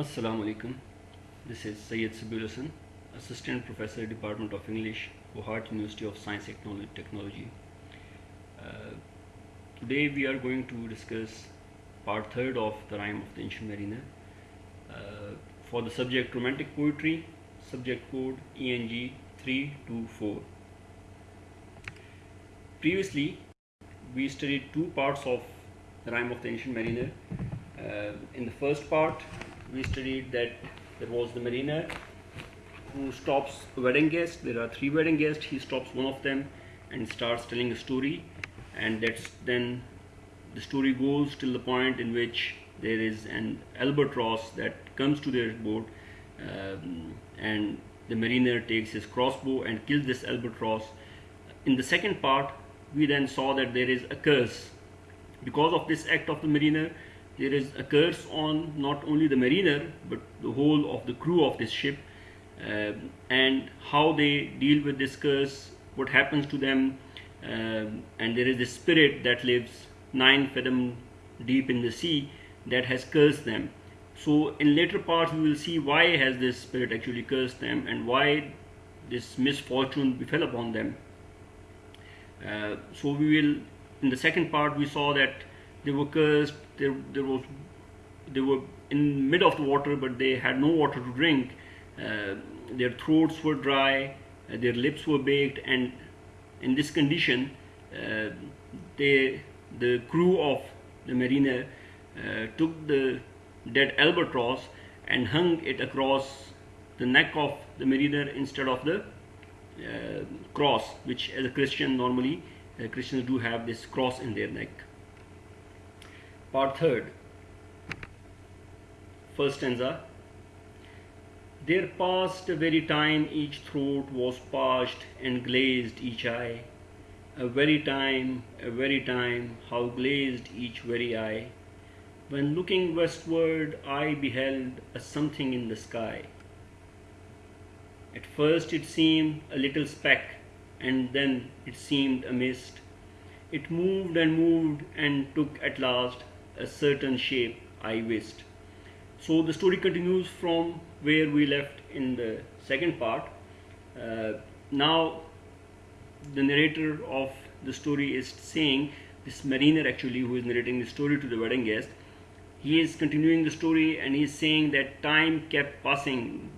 Assalamu alaikum. This is Syed Sabir Hassan, Assistant Professor, Department of English, Guwahati University of Science and Technology. Uh, today we are going to discuss part third of the rhyme of the ancient mariner. Uh, for the subject romantic poetry, subject code ENG 324. Previously, we studied two parts of the rhyme of the ancient mariner. Uh, in the first part, we studied that there was the mariner who stops a wedding guest. There are three wedding guests. He stops one of them and starts telling a story, and that's then the story goes till the point in which there is an albatross that comes to their boat, um, and the mariner takes his crossbow and kills this albatross. In the second part, we then saw that there is a curse because of this act of the mariner there is a curse on not only the mariner but the whole of the crew of this ship um, and how they deal with this curse what happens to them um, and there is this spirit that lives nine fathom deep in the sea that has cursed them. So in later parts we will see why has this spirit actually cursed them and why this misfortune befell upon them. Uh, so we will in the second part we saw that they were cursed there, there was they were in mid of the water but they had no water to drink uh, their throats were dry uh, their lips were baked and in this condition uh, they the crew of the mariner uh, took the dead albatross and hung it across the neck of the mariner instead of the uh, cross which as a Christian normally uh, Christians do have this cross in their neck. Part third. First stanza. There passed a very time each throat was parched and glazed each eye. A very time, a very time, how glazed each very eye. When looking westward, I beheld a something in the sky. At first it seemed a little speck, and then it seemed a mist. It moved and moved and took at last a certain shape I wist. So the story continues from where we left in the second part. Uh, now the narrator of the story is saying this mariner actually who is narrating the story to the wedding guest he is continuing the story and he is saying that time kept passing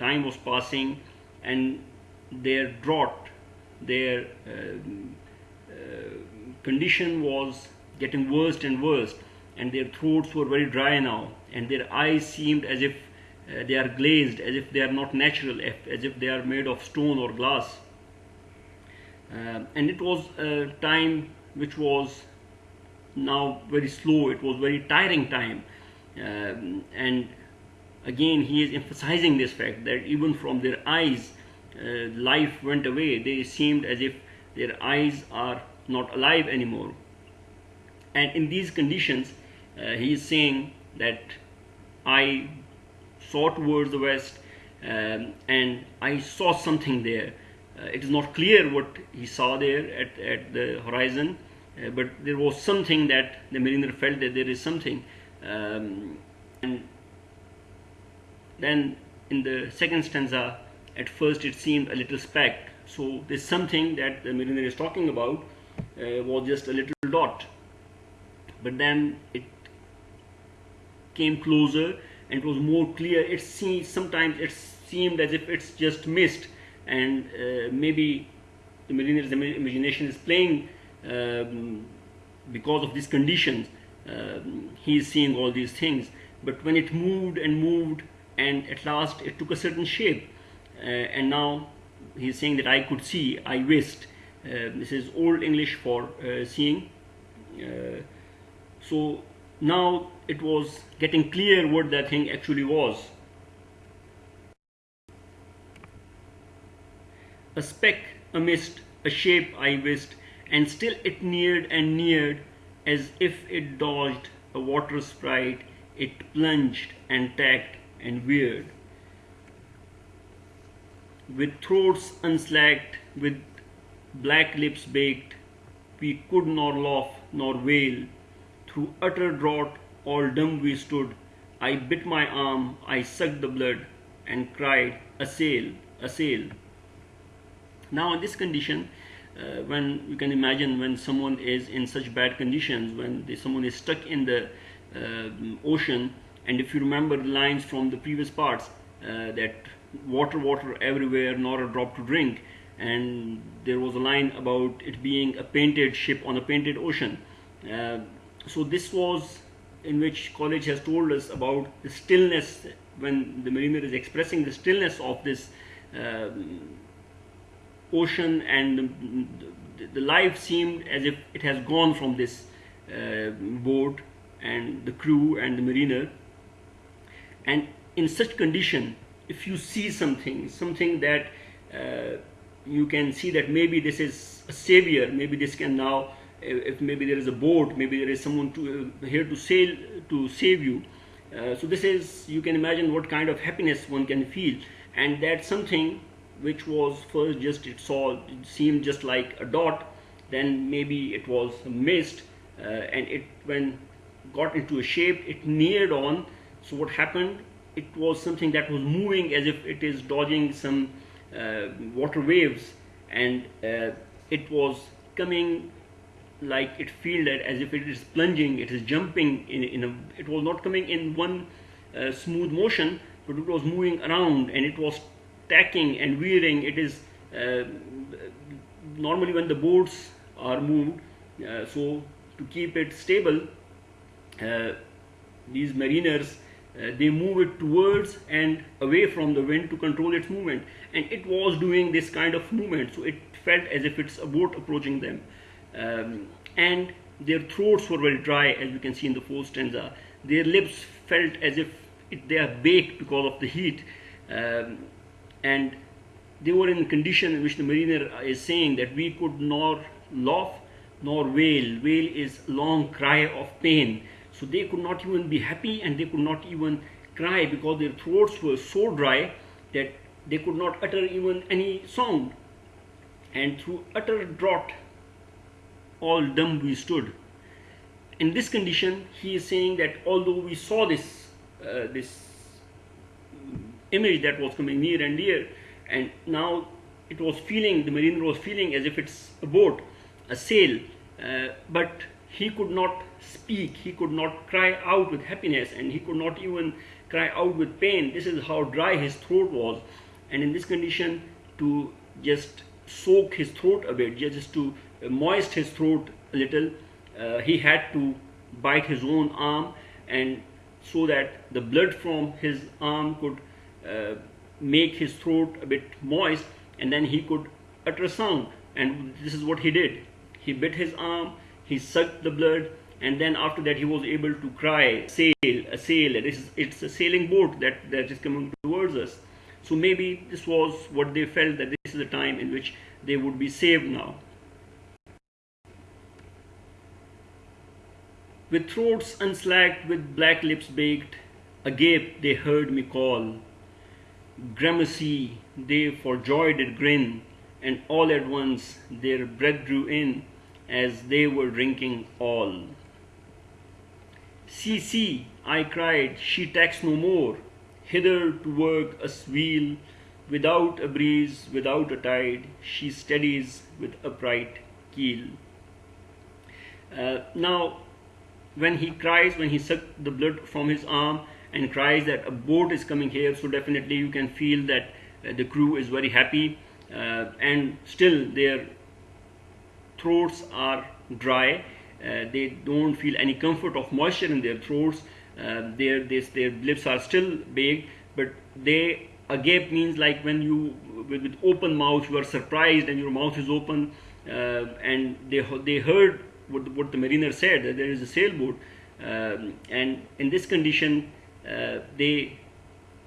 time was passing and their drought, their uh, uh, condition was getting worse and worse and their throats were very dry now and their eyes seemed as if uh, they are glazed, as if they are not natural, as if they are made of stone or glass. Uh, and it was a time which was now very slow, it was very tiring time. Um, and again he is emphasizing this fact that even from their eyes uh, life went away they seemed as if their eyes are not alive anymore and in these conditions uh, he is saying that i saw towards the west um, and i saw something there uh, it is not clear what he saw there at, at the horizon uh, but there was something that the mariner felt that there is something um, and then in the second stanza, at first it seemed a little speck. So there's something that the mariner is talking about uh, was just a little dot. But then it came closer and it was more clear. It seemed sometimes it seemed as if it's just mist, and uh, maybe the mariner's imagination is playing um, because of these conditions. Um, he is seeing all these things. But when it moved and moved, and at last it took a certain shape uh, and now he's saying that I could see I wist uh, this is old English for uh, seeing uh, so now it was getting clear what that thing actually was a speck a mist a shape I wist and still it neared and neared as if it dodged a water sprite it plunged and tacked and weird. With throats unslacked, with black lips baked, we could nor laugh nor wail. Through utter drought, all dumb we stood, I bit my arm, I sucked the blood and cried, Assail, assail. Now in this condition, uh, when you can imagine when someone is in such bad conditions, when someone is stuck in the uh, ocean, and if you remember the lines from the previous parts, uh, that water, water everywhere, nor a drop to drink, and there was a line about it being a painted ship on a painted ocean. So this was in which Coleridge has told us about the stillness when the mariner is expressing the stillness of this uh, ocean and the, the, life seemed as if it has gone from this uh, boat and the crew and the mariner. And in such condition if you see something something that uh, you can see that maybe this is a savior maybe this can now if maybe there is a boat maybe there is someone to uh, here to sail to save you. Uh, so this is you can imagine what kind of happiness one can feel. And that's something which was first just it saw it seemed just like a dot. Then maybe it was mist uh, and it when got into a shape it neared on. So what happened? It was something that was moving as if it is dodging some uh, water waves. And uh, it was coming like it felt as if it is plunging it is jumping in, in a it was not coming in one uh, smooth motion but it was moving around and it was tacking and veering it is uh, normally when the boats are moved uh, so to keep it stable uh, these mariners uh, they move it towards and away from the wind to control its movement. And it was doing this kind of movement so it felt as if it's a boat approaching them um, and their throats were very dry as you can see in the fourth stanza. Their lips felt as if it, they are baked because of the heat. Um, and they were in a condition in which the mariner is saying that we could nor laugh nor wail. Wail is long cry of pain. So they could not even be happy and they could not even cry because their throats were so dry that they could not utter even any sound. And through utter drought, all dumb we stood. In this condition, he is saying that although we saw this, uh, this image that was coming near and near, and now it was feeling, the mariner was feeling as if it's a boat, a sail, uh, but he could not speak, he could not cry out with happiness, and he could not even cry out with pain. This is how dry his throat was. And in this condition, to just soak his throat a bit, just to moist his throat a little, uh, he had to bite his own arm, and so that the blood from his arm could uh, make his throat a bit moist, and then he could utter a sound. And this is what he did. He bit his arm, he sucked the blood and then after that he was able to cry sail a sail it is it's a sailing boat that that is coming towards us so maybe this was what they felt that this is the time in which they would be saved now. With throats unslacked with black lips baked agape they heard me call. Gramercy they for joy did grin and all at once their breath drew in as they were drinking all. See, see, I cried, she tacks no more, hither to work a wheel, without a breeze, without a tide, she steadies with upright keel. Uh, now, when he cries, when he sucked the blood from his arm and cries that a boat is coming here, so definitely you can feel that uh, the crew is very happy. Uh, and still their throats are dry. Uh, they don't feel any comfort of moisture in their throats uh, their this, their lips are still big but they agape means like when you with, with, open mouth you are surprised and your mouth is open uh, and they they heard what, what the mariner said that there is a sailboat um, and in this condition uh, they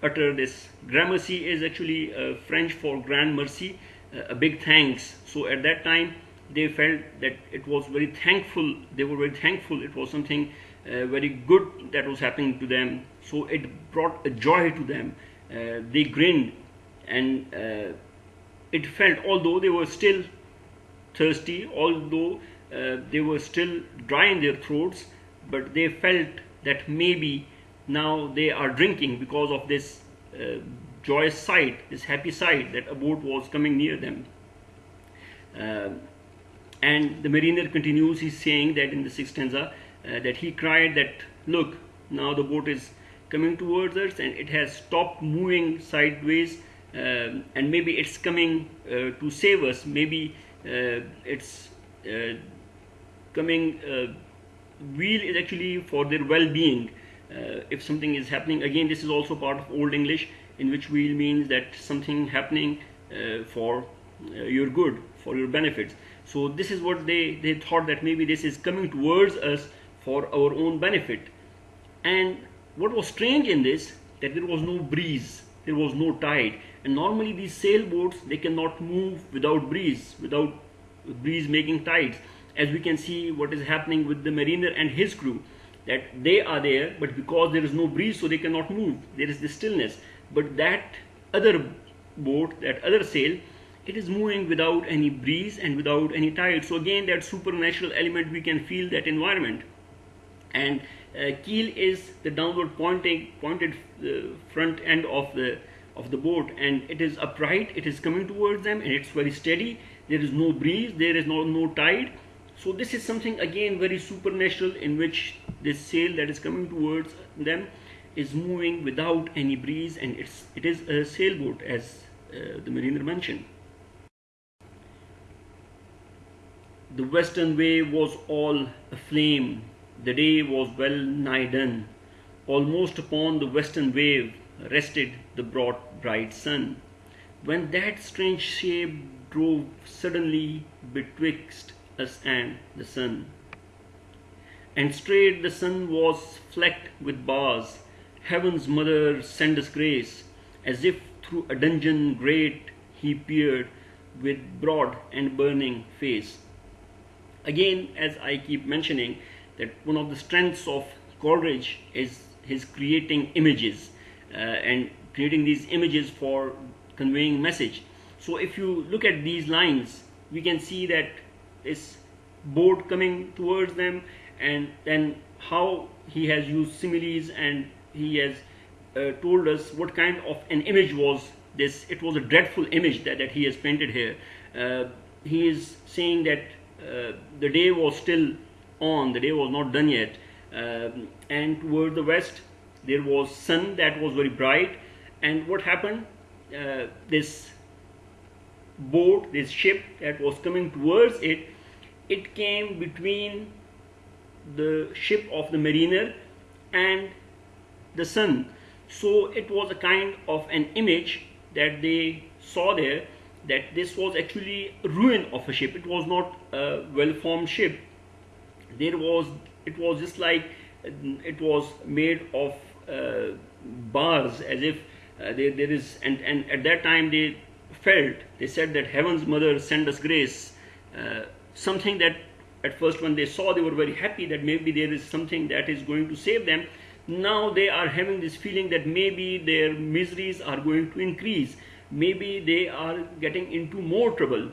utter this gramercy is actually uh, French for grand mercy uh, a big thanks. So at that time they felt that it was very thankful they were very thankful it was something uh, very good that was happening to them so it brought a joy to them uh, they grinned and uh, it felt although they were still thirsty although uh, they were still dry in their throats but they felt that maybe now they are drinking because of this uh, joyous sight, this happy sight that a boat was coming near them. Uh, and the mariner continues, he's saying that in the sixth stanza, uh, that he cried that, look, now the boat is coming towards us and it has stopped moving sideways um, and maybe it's coming uh, to save us. Maybe uh, it's uh, coming, uh, wheel is actually for their well-being. if something is happening, again, this is also part of Old English in which wheel means that something happening for your good, for your benefits. So this is what they, they thought that maybe this is coming towards us for our own benefit. And what was strange in this, that there was no breeze, there was no tide. And normally these sailboats, they cannot move without breeze, without breeze making tides. As we can see what is happening with the mariner and his crew, that they are there, but because there is no breeze, so they cannot move. There is the stillness. But that other boat, that other sail, it is moving without any breeze and without any tide. So again, that supernatural element, we can feel that environment. And uh, keel is the downward pointing, pointed uh, front end of the of the boat, and it is upright. It is coming towards them, and it's very steady. There is no breeze. There is no no tide. So this is something again very supernatural in which this sail that is coming towards them is moving without any breeze, and it's it is a sailboat as uh, the mariner mentioned. The western wave was all aflame. The day was well nigh done. Almost upon the western wave rested the broad bright sun. When that strange shape drove suddenly betwixt us and the sun. And straight the sun was flecked with bars. Heaven's mother send us grace, as if through a dungeon great he peered with broad and burning face again as I keep mentioning that one of the strengths of Coleridge is his creating images uh, and creating these images for conveying message. So if you look at these lines we can see that this boat coming towards them and then how he has used similes and he has uh, told us what kind of an image was this. It was a dreadful image that, that he has painted here. Uh, he is saying that uh, the day was still on, the day was not done yet. Um, and toward the west, there was sun that was very bright. And what happened? Uh, this boat, this ship that was coming towards it, it came between the ship of the mariner and the sun. So it was a kind of an image that they saw there that this was actually a ruin of a ship. It was not a well-formed ship. There was, it was just like it was made of uh, bars as if uh, there, there is, and, and at that time they felt, they said that heaven's mother sent us grace, uh, something that at first when they saw they were very happy that maybe there is something that is going to save them. Now they are having this feeling that maybe their miseries are going to increase maybe they are getting into more trouble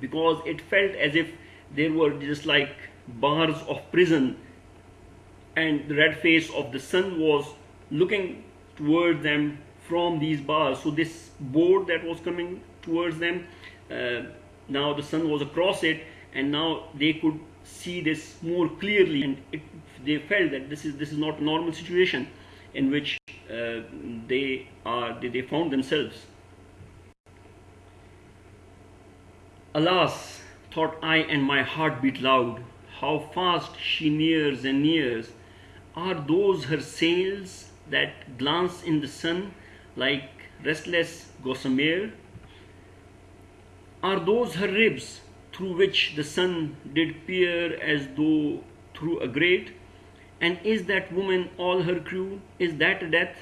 because it felt as if there were just like bars of prison and the red face of the sun was looking towards them from these bars. So this board that was coming towards them uh, now the sun was across it and now they could see this more clearly and it, they felt that this is this is not a normal situation in which uh, they are they, they found themselves. Alas, thought I, and my heart beat loud, how fast she nears and nears. Are those her sails that glance in the sun like restless gossamer? Are those her ribs through which the sun did peer as though through a grate? And is that woman all her crew? Is that death?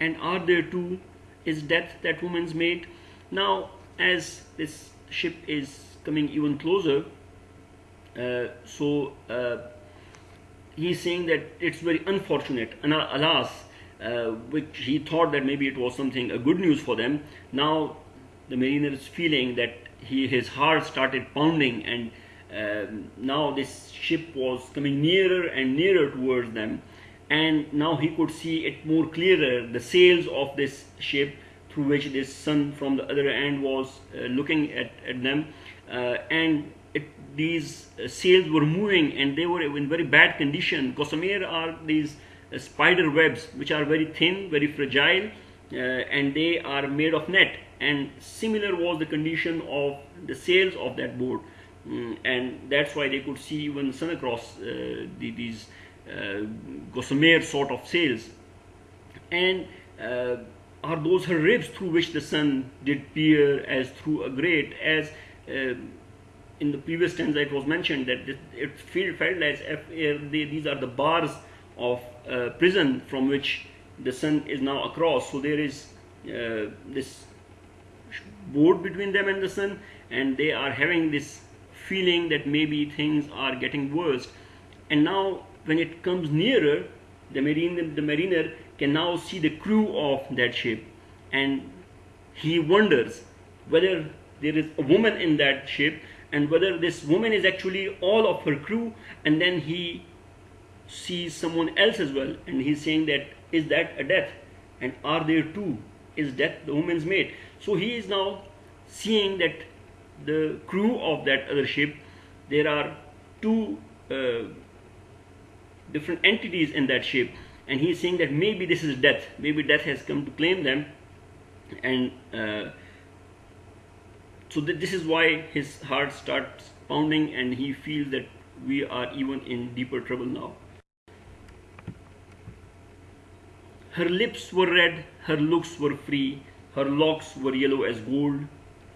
And are there two? Is death that woman's mate? Now, as this ship is coming even closer so uh, he's saying that it's very unfortunate. And alas uh, which he thought that maybe it was something a good news for them. Now the mariner is feeling that he his heart started pounding and um, now this ship was coming nearer and nearer towards them. And now he could see it more clearer the sails of this ship through which this sun from the other end was uh, looking at, at them. Uh, and these uh, sails were moving and they were in very bad condition. Gossamer are these uh, spider webs which are very thin very fragile uh, and they are made of net. And similar was the condition of the sails of that boat. Mm, and that's why they could see even sun across uh, the, these uh, gossamer sort of sails. And uh, are those her ribs through which the sun did peer as through a grate as in the previous tense it was mentioned that it felt as if they, these are the bars of uh, prison from which the sun is now across. So there is uh, this board between them and the sun and they are having this feeling that maybe things are getting worse. And now when it comes nearer the the mariner can now see the crew of that ship and he wonders whether there is a woman in that ship and whether this woman is actually all of her crew and then he sees someone else as well and he's saying that is that a death? And are there two? Is death the woman's mate? So he is now seeing that the crew of that other ship there are two uh, different entities in that ship and he's saying that maybe this is death. Maybe death has come to claim them and uh, so th this is why his heart starts pounding and he feels that we are even in deeper trouble now. Her lips were red her looks were free her locks were yellow as gold.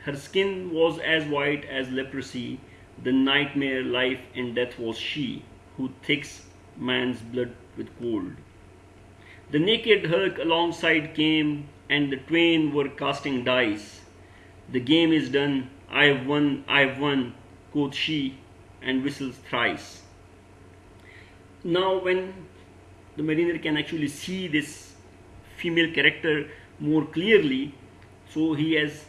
Her skin was as white as leprosy. The nightmare life and death was she who takes man's blood with cold the naked Hulk alongside came, and the twain were casting dice. The game is done, I have won, I have won, quoth she, and whistles thrice. Now, when the mariner can actually see this female character more clearly, so he has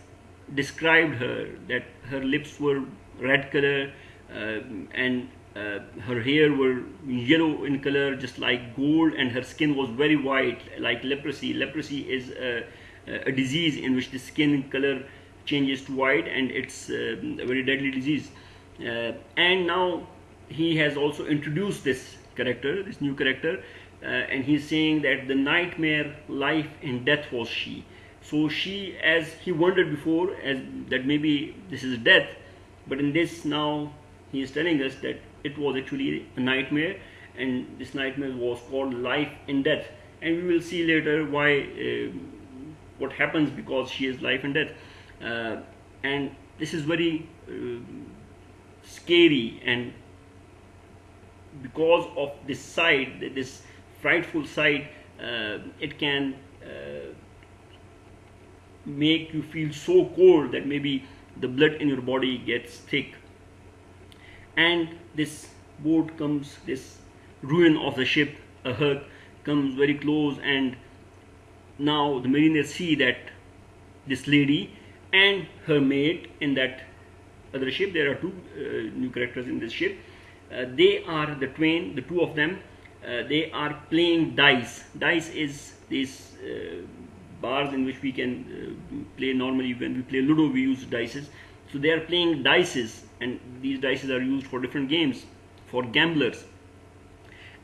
described her that her lips were red color uh, and uh, her hair were yellow in color just like gold and her skin was very white like leprosy. Leprosy is a, a disease in which the skin color changes to white and it's uh, a very deadly disease. Uh, and now he has also introduced this character this new character uh, and he's saying that the nightmare life and death was she. So she as he wondered before as that maybe this is death but in this now he is telling us that it was actually a nightmare and this nightmare was called life and death. And we will see later why uh, what happens because she is life and death and this is very uh, scary and because of this sight this frightful sight uh, it can uh, make you feel so cold that maybe the blood in your body gets thick. And this boat comes this ruin of the ship a hut comes very close and now the mariners see that this lady and her mate in that other ship. There are two uh, new characters in this ship. Uh, they are the twain the two of them. Uh, they are playing dice. Dice is these uh, bars in which we can uh, play normally. When we play ludo we use dices. So they are playing dices and these dices are used for different games for gamblers.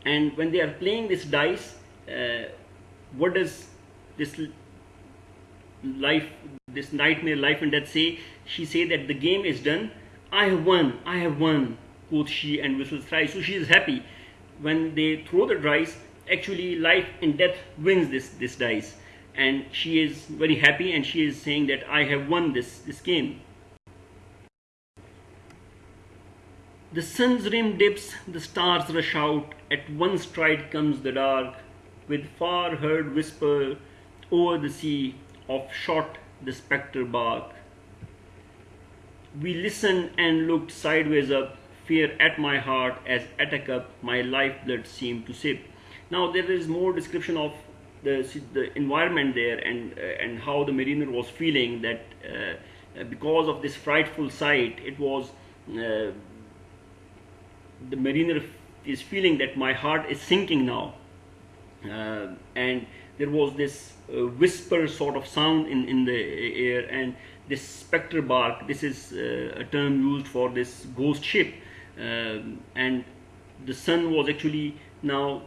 And when they are playing this dice, uh, what does this life, this nightmare life and death say? She say that the game is done. I have won. I have won. Quoth she and whistles thrice. So she is happy. When they throw the dice, actually life and death wins this this dice, and she is very happy and she is saying that I have won this this game. The sun's rim dips, the stars rush out, at one stride comes the dark, with far heard whisper o'er the sea of shot the spectre bark. We listened and looked sideways up, fear at my heart as at a cup my lifeblood seemed to sip. Now there is more description of the, the environment there and, uh, and how the mariner was feeling that uh, because of this frightful sight, it was uh, the mariner is feeling that my heart is sinking now uh, and there was this uh, whisper sort of sound in, in the air and this spectre bark this is uh, a term used for this ghost ship. Um, and the sun was actually now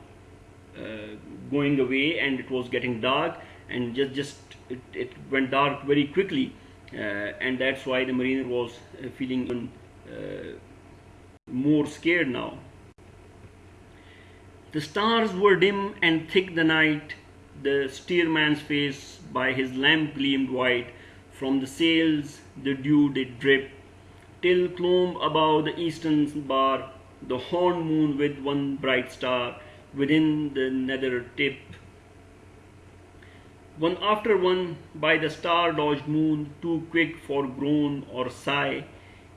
uh, going away and it was getting dark and just just it, it went dark very quickly. Uh, and that's why the mariner was uh, feeling more scared now. The stars were dim and thick the night the steersman's face by his lamp gleamed white from the sails the dew did drip till clomb above the eastern bar the horn moon with one bright star within the nether tip. One after one by the star-dodged moon, too quick for groan or sigh,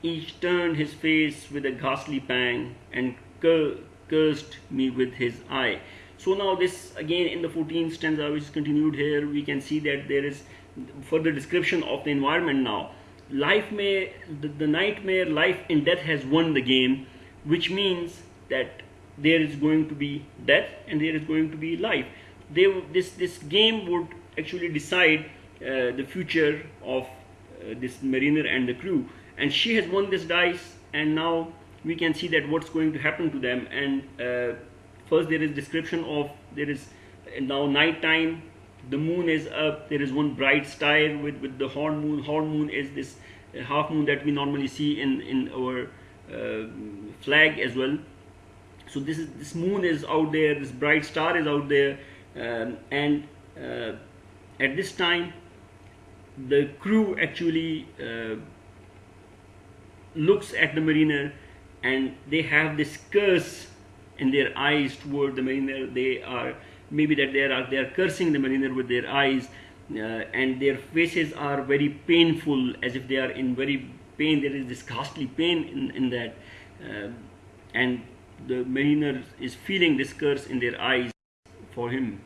each turned his face with a ghastly pang and cur cursed me with his eye. So now this again in the 14th stanza which is continued here, we can see that there is further description of the environment now. Life may, the, the nightmare life in death has won the game, which means that there is going to be death and there is going to be life. They this this game would actually decide uh, the future of uh, this mariner and the crew. And she has won this dice and now we can see that what's going to happen to them. And uh, first there is description of there is now night time the moon is up there is one bright star with with the horn moon. Horn moon is this uh, half moon that we normally see in in our uh, flag as well. So this is this moon is out there this bright star is out there um, and uh, at this time the crew actually uh, looks at the mariner and they have this curse in their eyes toward the mariner they are maybe that they are they are cursing the mariner with their eyes uh, and their faces are very painful as if they are in very pain there is this ghastly pain in, in that uh, and the mariner is feeling this curse in their eyes for him.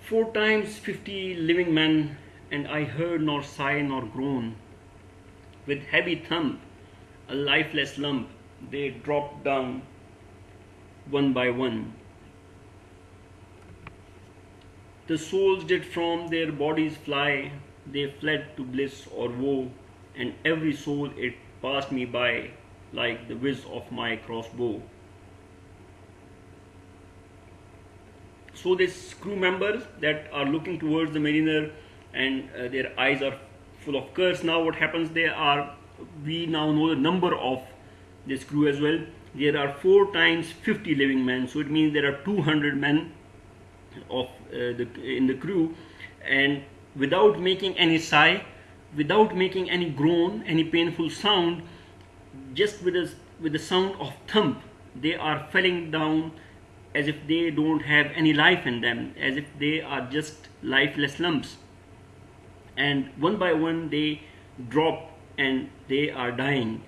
Four times fifty living men, and I heard nor sigh nor groan. With heavy thump, a lifeless lump, they dropped down one by one. The souls did from their bodies fly, they fled to bliss or woe, and every soul it passed me by like the whiz of my crossbow. So these crew members that are looking towards the mariner and uh, their eyes are full of curse. Now what happens they are, we now know the number of this crew as well. There are 4 times 50 living men. So it means there are 200 men of uh, the in the crew and without making any sigh, without making any groan, any painful sound, just with a, with the sound of thump they are falling down as if they don't have any life in them as if they are just lifeless lumps and one by one they drop and they are dying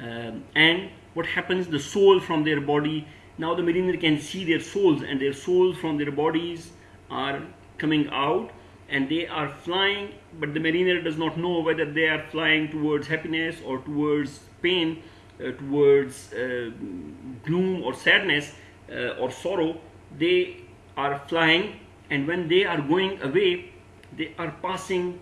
um, and what happens the soul from their body now the mariner can see their souls and their souls from their bodies are coming out and they are flying but the mariner does not know whether they are flying towards happiness or towards pain uh, towards uh, gloom or sadness uh, or sorrow. They are flying and when they are going away they are passing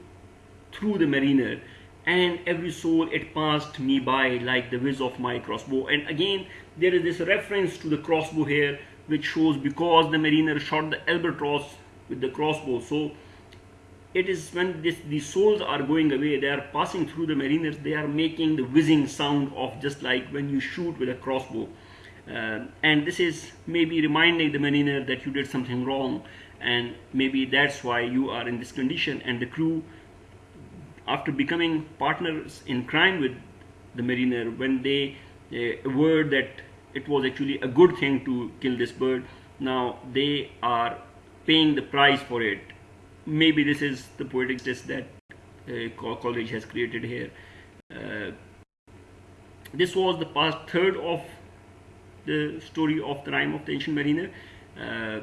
through the mariner and every soul it passed me by like the whiz of my crossbow. And again there is this reference to the crossbow here which shows because the mariner shot the albatross with the crossbow. So it is when this, these souls are going away, they are passing through the mariners, they are making the whizzing sound of just like when you shoot with a crossbow. Uh, and this is maybe reminding the mariner that you did something wrong. And maybe that's why you are in this condition. And the crew after becoming partners in crime with the mariner when they uh, word that it was actually a good thing to kill this bird now they are paying the price for it maybe this is the poetic test that uh, Coleridge has created here. Uh, this was the past third of the story of the rime of the ancient mariner uh,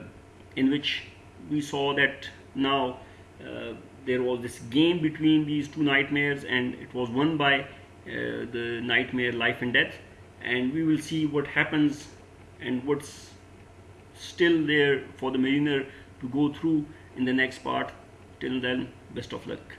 in which we saw that now uh, there was this game between these two nightmares and it was won by uh, the nightmare life and death. And we will see what happens and what's still there for the mariner to go through in the next part. Till then best of luck